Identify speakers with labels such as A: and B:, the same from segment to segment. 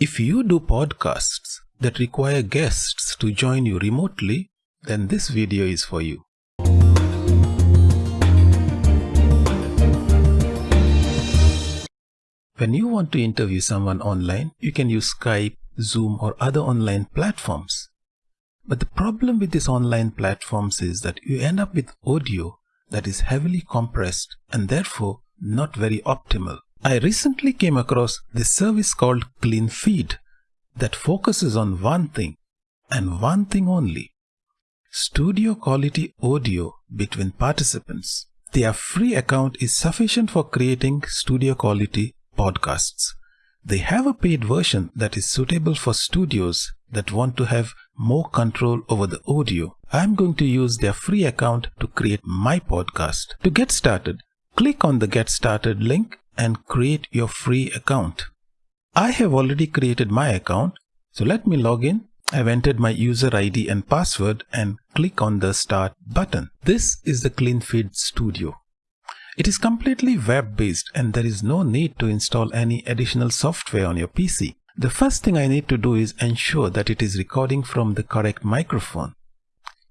A: If you do podcasts that require guests to join you remotely, then this video is for you. When you want to interview someone online, you can use Skype, Zoom or other online platforms. But the problem with these online platforms is that you end up with audio that is heavily compressed and therefore not very optimal. I recently came across this service called CleanFeed that focuses on one thing and one thing only. Studio quality audio between participants. Their free account is sufficient for creating studio quality podcasts. They have a paid version that is suitable for studios that want to have more control over the audio. I'm going to use their free account to create my podcast. To get started, click on the Get Started link and create your free account. I have already created my account, so let me log in. I've entered my user ID and password and click on the Start button. This is the CleanFeed Studio. It is completely web-based and there is no need to install any additional software on your PC. The first thing I need to do is ensure that it is recording from the correct microphone.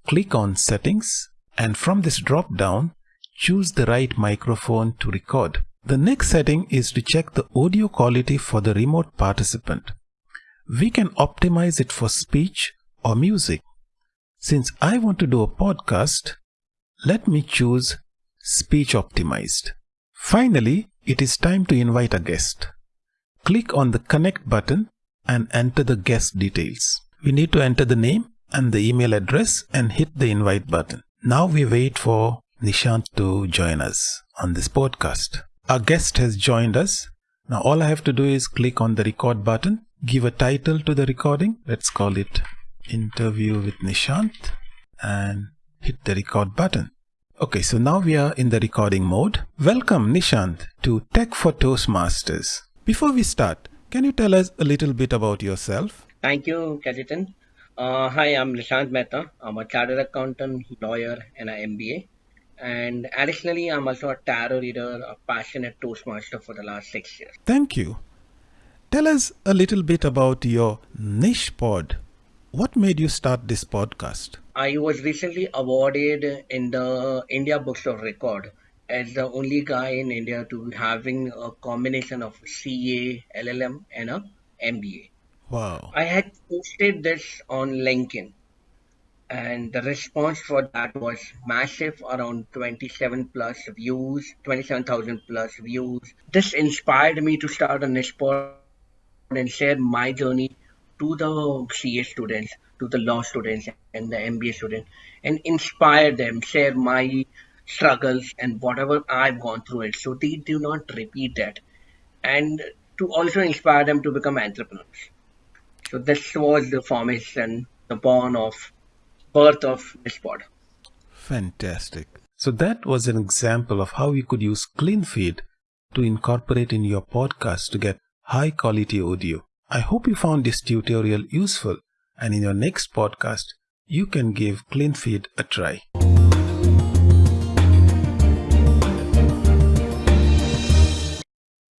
A: Click on Settings and from this drop-down, choose the right microphone to record. The next setting is to check the audio quality for the remote participant. We can optimize it for speech or music. Since I want to do a podcast, let me choose Speech Optimized. Finally, it is time to invite a guest. Click on the Connect button and enter the guest details. We need to enter the name and the email address and hit the invite button. Now we wait for Nishant to join us on this podcast. Our guest has joined us. Now all I have to do is click on the record button, give a title to the recording. Let's call it interview with Nishant and hit the record button. Okay, so now we are in the recording mode. Welcome Nishant to Tech for Toastmasters. Before we start, can you tell us a little bit about yourself?
B: Thank you, Kajitan. Uh, hi, I'm Nishant Mehta. I'm a chartered accountant, lawyer, and an MBA. And additionally, I'm also a tarot reader, a passionate Toastmaster for the last six years.
A: Thank you. Tell us a little bit about your niche pod. What made you start this podcast?
B: I was recently awarded in the India Books of Record as the only guy in India to having a combination of CA, LLM, and a MBA.
A: Wow.
B: I had posted this on LinkedIn, and the response for that was massive around 27 plus views, 27,000 plus views. This inspired me to start a niche pod and share my journey to the CA students, to the law students and the MBA students, and inspire them, share my struggles and whatever I've gone through it, so they do not repeat that, and to also inspire them to become entrepreneurs. So this was the formation, the born of birth of this.
A: Fantastic. So that was an example of how you could use CleanFeed to incorporate in your podcast to get high quality audio. I hope you found this tutorial useful and in your next podcast, you can give CleanFeed a try.